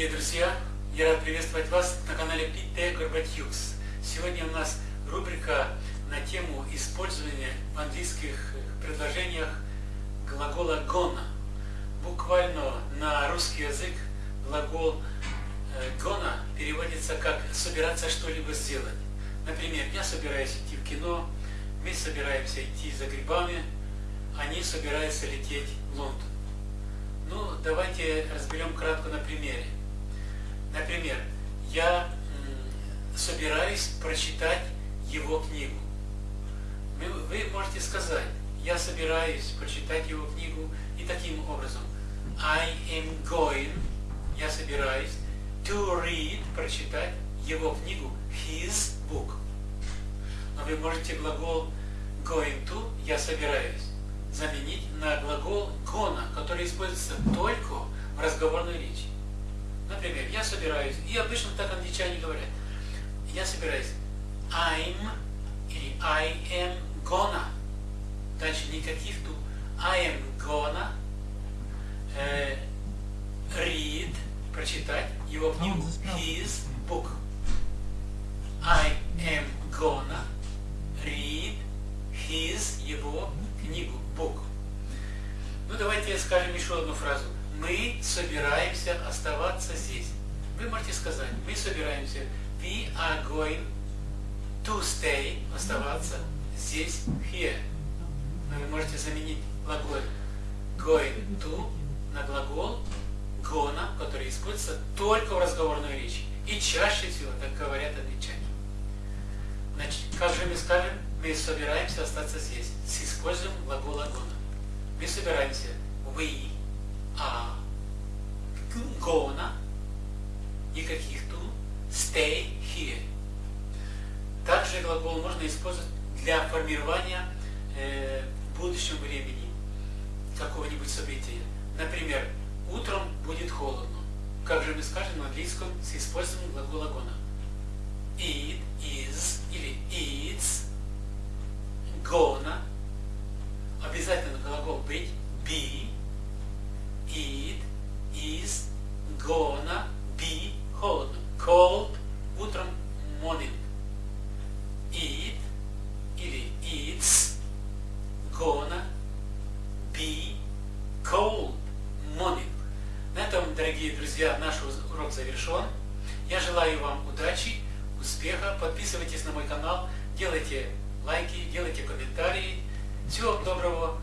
Дорогие друзья, я рад приветствовать вас на канале Пите Горбатюкс. Сегодня у нас рубрика на тему использования в английских предложениях глагола gonna. Буквально на русский язык глагол э, gonna переводится как собираться что-либо сделать. Например, я собираюсь идти в кино, мы собираемся идти за грибами, они собираются лететь в Лондон. Ну, давайте разберем кратко на примере. Например, я собираюсь прочитать его книгу. Вы можете сказать, я собираюсь прочитать его книгу и таким образом. I am going, я собираюсь, to read, прочитать его книгу, his book. Но вы можете глагол going to, я собираюсь, заменить на глагол gonna, который используется только в разговорной речи. Например, я собираюсь, и обычно так англичане говорят, я собираюсь I'm или I am gonna. Дальше никаких тут. I am gonna э, read, прочитать его книгу, his book. I am gonna read his, его книгу, book. Ну, давайте скажем еще одну фразу. Мы собираемся оставаться здесь. Вы можете сказать, мы собираемся, we are going to stay, оставаться здесь, here. Но вы можете заменить глагол going to на глагол gonna, который используется только в разговорной речи. И чаще всего так говорят англичане. Значит, как же мы скажем, мы собираемся остаться здесь с использованием глагола gonna. Мы собираемся, we are gonna, никаких to, stay here. Также глагол можно использовать для формирования э, в будущем времени какого-нибудь события. Например, утром будет холодно. Как же мы скажем на английском с использованием глагола gonna? It is или it's gonna. Обязательно глагол быть be. Gonna be холодно. Cold утром morning. It или it's gonna be cold morning. На этом, дорогие друзья, наш урок завершен. Я желаю вам удачи, успеха. Подписывайтесь на мой канал, делайте лайки, делайте комментарии. Всего доброго.